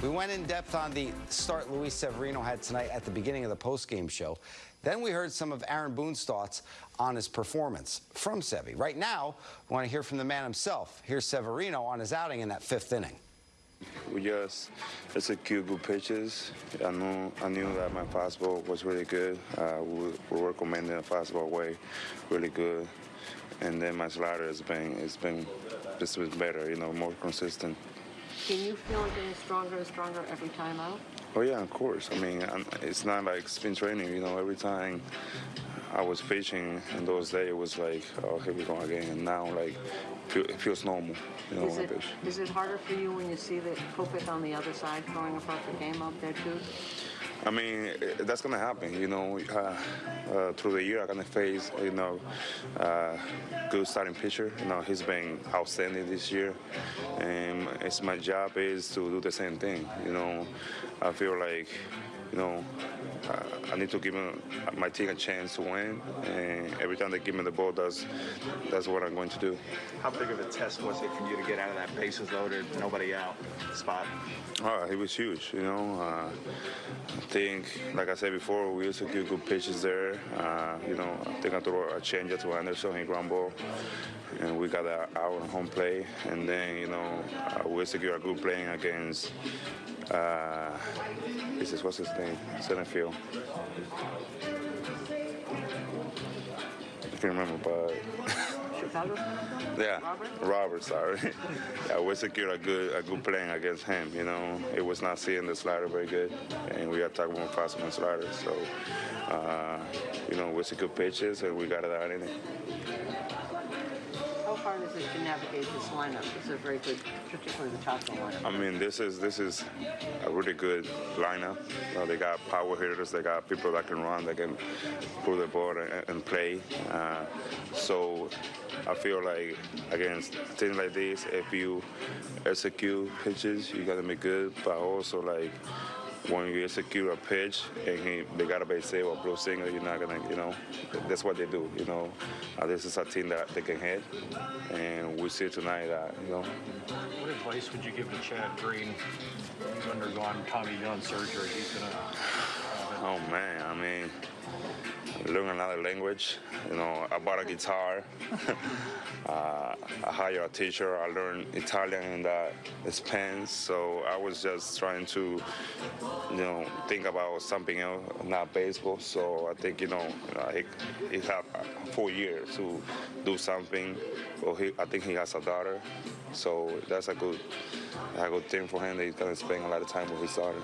We went in depth on the start Luis Severino had tonight at the beginning of the postgame show. Then we heard some of Aaron Boone's thoughts on his performance from Sevy. Right now, we want to hear from the man himself. Here's Severino on his outing in that fifth inning. We just execute good pitches. I knew I knew that my fastball was really good. Uh, we, we were commanding the fastball way really good, and then my slider has been it's been just been better, you know, more consistent. Can you feel it getting stronger and stronger every time out? Oh yeah, of course. I mean, I'm, it's not like spin training. You know, every time I was pitching in those days, it was like, oh, here we go again. And now, like, it feels normal. You know, Is when I it, is it harder for you when you see the Kopech on the other side throwing a perfect game out there too? I mean, that's gonna happen. You know, uh, uh, through the year, I'm gonna face, you know, uh, good starting pitcher. You know, he's been outstanding this year, and it's my job is to do the same thing. You know, I feel like, you know, I need to give him, my team a chance to win, and every time they give me the ball, that's that's what I'm going to do. How big of a test was it for you to get out of that bases loaded, nobody out spot? Oh, it was huge, you know. Uh, I think, like I said before, we used to give good pitches there. Uh, you know, I think I threw a change to Anderson, he ground ball, and we got out on home play. And then, you know, uh, we execute a good playing against, uh, this is, what's his name? Center field. I can't remember, but. Yeah, Robert? Sorry. yeah, we secured a good a good playing against him. You know, it was not seeing the slider very good, and we attacked more fast on slider. So, uh, you know, we secured pitches and we got it out in it. It to navigate this lineup? A very good, particularly the lineup. I mean, this is this is a really good lineup. Know, they got power hitters. They got people that can run, that can pull the ball and, and play. Uh, so I feel like against things like this, if you execute pitches, you gotta be good. But also like when you execute a pitch and he, they got a base save or blow single, you're not gonna, you know, that's what they do. You know, uh, this is a team that they can hit, and we see tonight that, you know. What advice would you give to Chad Green? He's undergone Tommy John surgery. He's gonna. Oh man, I mean, learn another language. You know, I bought a guitar. uh, I hired a teacher. I learned Italian and uh, Spanish. So I was just trying to, you know, think about something else, not baseball. So I think you know, he, he had a full year to do something. Well, he, I think he has a daughter. So that's a good, a good thing for him. That he's gonna spend a lot of time with his daughter.